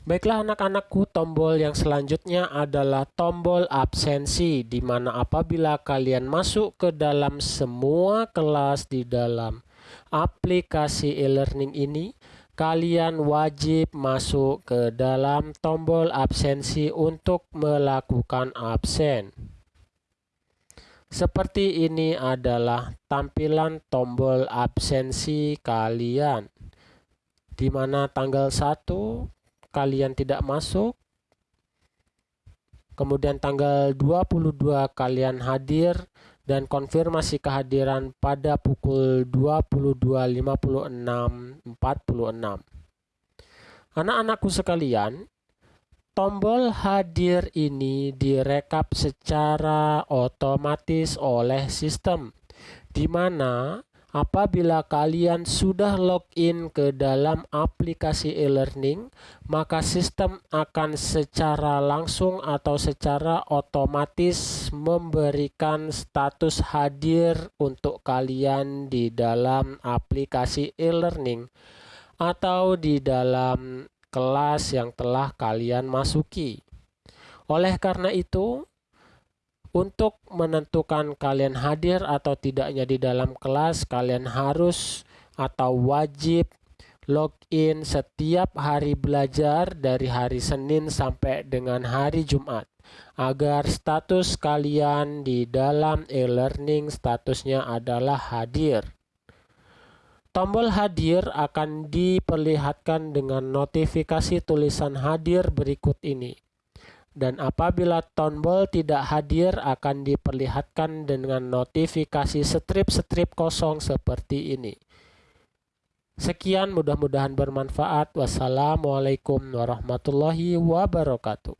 Baiklah anak-anakku, tombol yang selanjutnya adalah tombol absensi, di mana apabila kalian masuk ke dalam semua kelas di dalam aplikasi e-learning ini, kalian wajib masuk ke dalam tombol absensi untuk melakukan absen. Seperti ini adalah tampilan tombol absensi kalian, di mana tanggal 1 kalian tidak masuk. Kemudian tanggal 22 kalian hadir dan konfirmasi kehadiran pada pukul 22.56.46 anak-anakku sekalian tombol hadir ini direkap secara otomatis oleh sistem di mana Apabila kalian sudah login ke dalam aplikasi e-learning, maka sistem akan secara langsung atau secara otomatis memberikan status hadir untuk kalian di dalam aplikasi e-learning atau di dalam kelas yang telah kalian masuki. Oleh karena itu, untuk menentukan kalian hadir atau tidaknya di dalam kelas, kalian harus atau wajib login setiap hari belajar dari hari Senin sampai dengan hari Jumat agar status kalian di dalam e-learning statusnya adalah hadir. Tombol hadir akan diperlihatkan dengan notifikasi tulisan hadir berikut ini dan apabila tombol tidak hadir akan diperlihatkan dengan notifikasi strip-strip kosong seperti ini. Sekian mudah-mudahan bermanfaat. Wassalamualaikum warahmatullahi wabarakatuh.